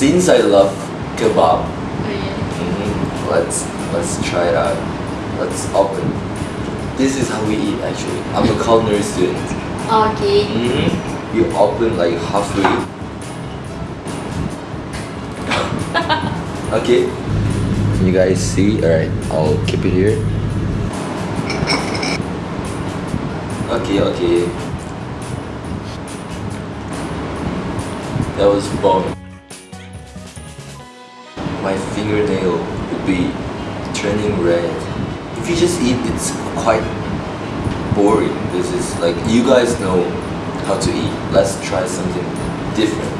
since I love kebab, yeah. mhm, let's let's try it out. Let's open. This is how we eat actually. I'm a culinary student. Okay. hmm You open like halfway. okay. Can you guys see? Alright, I'll keep it here. Okay, okay. That was bomb. My fingernail would be turning red. If you just eat, it's quite boring. This is like you guys know how to eat. Let's try something different.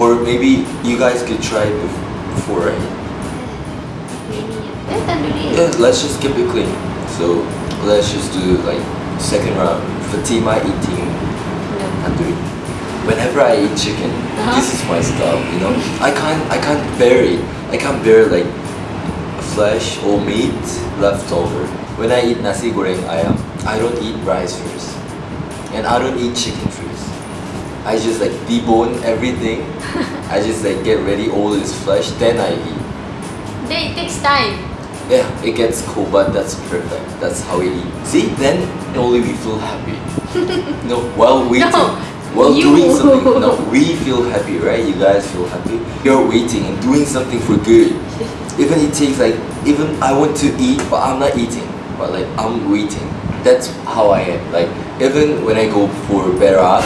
Or maybe you guys could try it before, right? Yeah, let's just keep it clean. So let's just do like second round. Fatima eating tandoori. Whenever I eat chicken, Uh-huh. this is my stuff. You know, I can't I can't bear it. I can't bear like flesh or meat left over. When I eat nasi goreng ayam, I don't eat rice first, and I don't eat chicken first. I just like debone everything. I just like get ready all this flesh, then I eat. Then it takes time. Yeah, it gets cool, but that's perfect. That's how we eat. See, then only we feel happy. no, while waiting, No, while you. doing something. No, we feel happy, right? You guys feel happy. You're waiting and doing something for good. Even it takes like, even I want to eat, but I'm not eating. But like, I'm waiting. That's how I am. Like, even when I go for berat,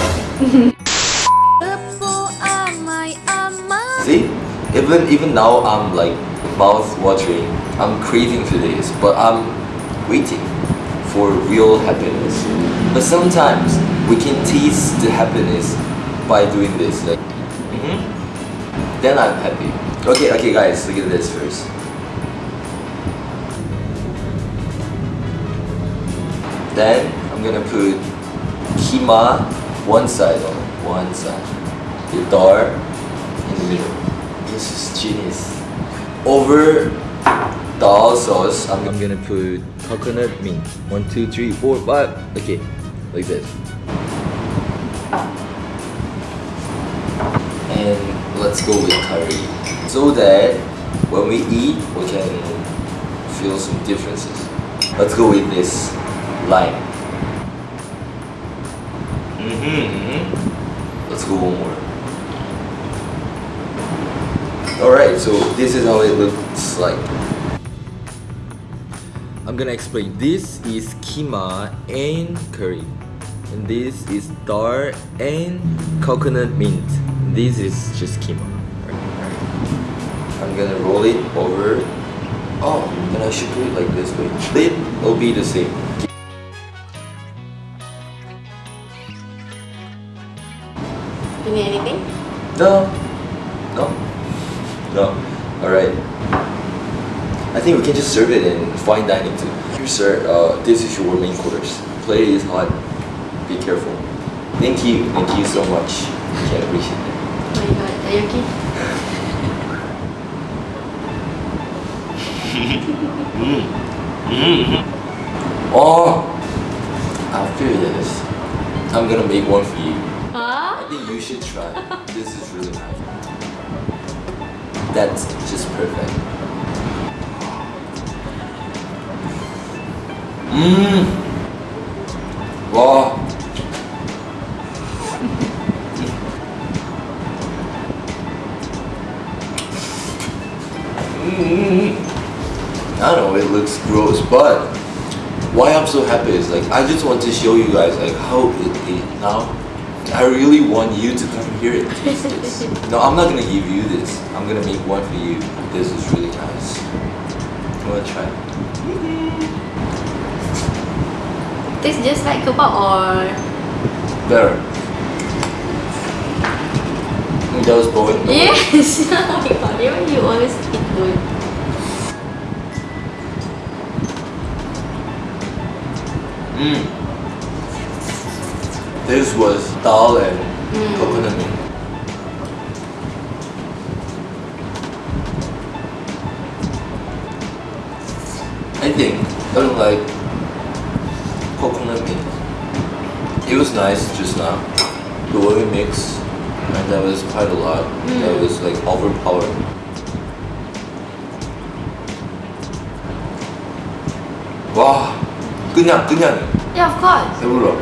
See, even even now I'm like mouth watering. I'm craving for this, but I'm waiting for real happiness. But sometimes we can taste the happiness by doing this. Like, mhm. then I'm happy. Okay, okay, guys, look at this first. Then I'm gonna put kima one side on one side. The dal in the middle. This is genius. Over dal sauce, I'm, I'm gonna put coconut mint. One, two, three, four, five. Okay, like this. And let's go with curry. So that when we eat, we can feel some differences. Let's go with this lime. Mm-hmm. Let's go one more. Alright, so this is how it looks like. I'm gonna explain. This is kima and curry. And this is dal and coconut mint. This is just kima. I'm gonna roll it over. Oh, and I should do it like this way. It will be the same. You need anything? No. No. No. Alright. I think we can just serve it in fine dining too. Here sir, uh, this is your main course. Plate is hot. Be careful. Thank you. Thank you so much. Can appreciate it. Oh my god, are you okay? Oh! After this, I'm gonna make one for you. I think you should try. this is really nice. That's just perfect. Wow. Mm. I don't know, it looks gross, but why I'm so happy is like I just want to show you guys like how it is now. I really want you to come here and taste this. No, I'm not gonna give you this. I'm gonna make one for you. This is really nice. You wanna try? Tastes just like kebab or Better. Mm, That was boring. Yes! oh my god, even you always eat good. Mm. This was dal and Mm. coconut milk. I think I don't like coconut milk. It was nice just now. The way we mix and that was quite a lot. That was like overpowering. 와, 그냥 그냥 Yeah, of course. 배불러.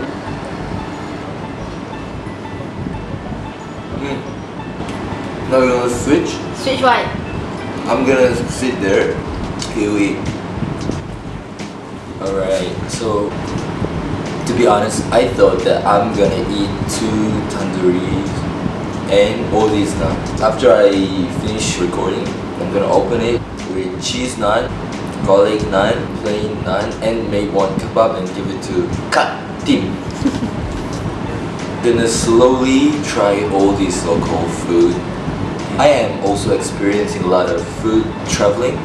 음. Now we're gonna switch. Switch what? I'm gonna sit there. You eat. Alright, so to be honest, I thought that I'm gonna eat two tandooris and all these naan. After I finish recording, I'm gonna open it with cheese naan, garlic naan, plain naan, and make one kebab and give it to Kat Tim. gonna slowly try all these local food. I am also experiencing a lot of food traveling.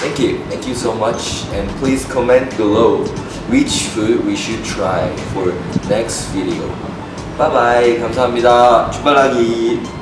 Thank you, thank you so much, and please comment below which food we should try for next video. Bye bye, 감사합니다. 출발하기.